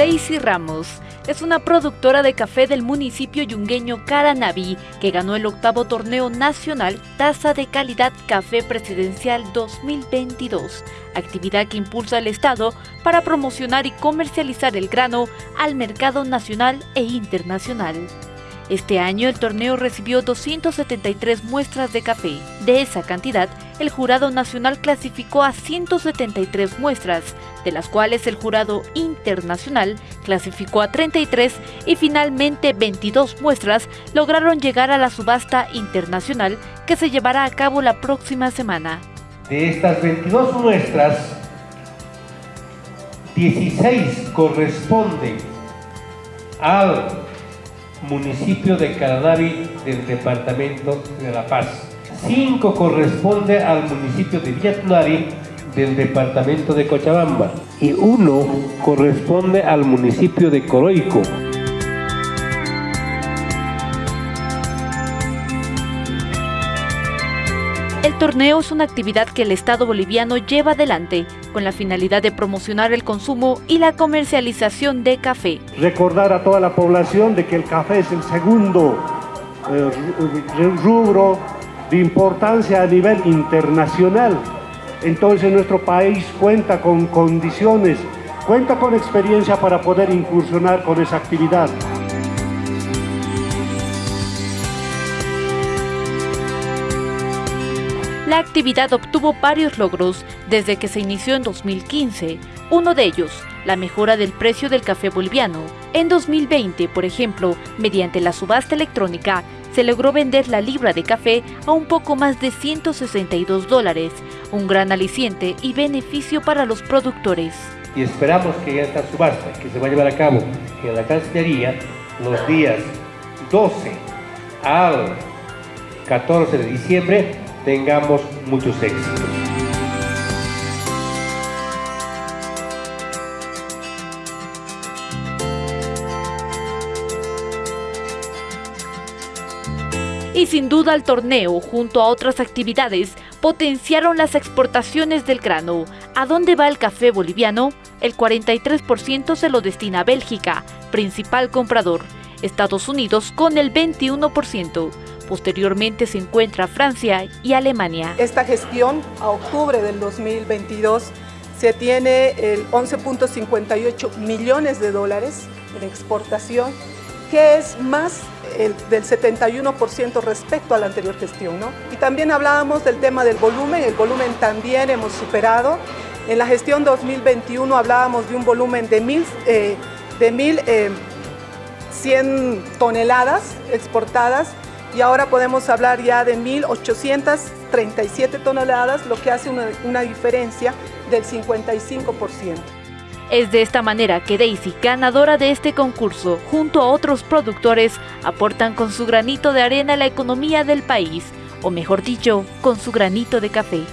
Daisy Ramos es una productora de café del municipio yungueño Caranaví que ganó el octavo torneo nacional Taza de Calidad Café Presidencial 2022, actividad que impulsa el Estado para promocionar y comercializar el grano al mercado nacional e internacional. Este año el torneo recibió 273 muestras de café. De esa cantidad, el Jurado Nacional clasificó a 173 muestras, de las cuales el Jurado Internacional clasificó a 33 y finalmente 22 muestras lograron llegar a la subasta internacional que se llevará a cabo la próxima semana. De estas 22 muestras, 16 corresponden al municipio de Caranavi del departamento de La Paz. Cinco corresponde al municipio de Villatunari del departamento de Cochabamba y uno corresponde al municipio de Coroico. El torneo es una actividad que el Estado boliviano lleva adelante con la finalidad de promocionar el consumo y la comercialización de café. Recordar a toda la población de que el café es el segundo eh, rubro de importancia a nivel internacional. Entonces nuestro país cuenta con condiciones, cuenta con experiencia para poder incursionar con esa actividad. La actividad obtuvo varios logros desde que se inició en 2015. Uno de ellos, la mejora del precio del café boliviano. En 2020, por ejemplo, mediante la subasta electrónica, se logró vender la libra de café a un poco más de 162 dólares, un gran aliciente y beneficio para los productores. Y esperamos que esta subasta, que se va a llevar a cabo en la Cancillería los días 12 al 14 de diciembre, tengamos muchos éxitos. Y sin duda el torneo, junto a otras actividades, potenciaron las exportaciones del grano. ¿A dónde va el café boliviano? El 43% se lo destina a Bélgica, principal comprador. Estados Unidos con el 21%. Posteriormente se encuentra Francia y Alemania. Esta gestión a octubre del 2022 se tiene el 11.58 millones de dólares en exportación, que es más del 71% respecto a la anterior gestión. ¿no? Y también hablábamos del tema del volumen, el volumen también hemos superado. En la gestión 2021 hablábamos de un volumen de 1.100 eh, eh, toneladas exportadas y ahora podemos hablar ya de 1.837 toneladas, lo que hace una, una diferencia del 55%. Es de esta manera que Daisy, ganadora de este concurso, junto a otros productores, aportan con su granito de arena a la economía del país, o mejor dicho, con su granito de café.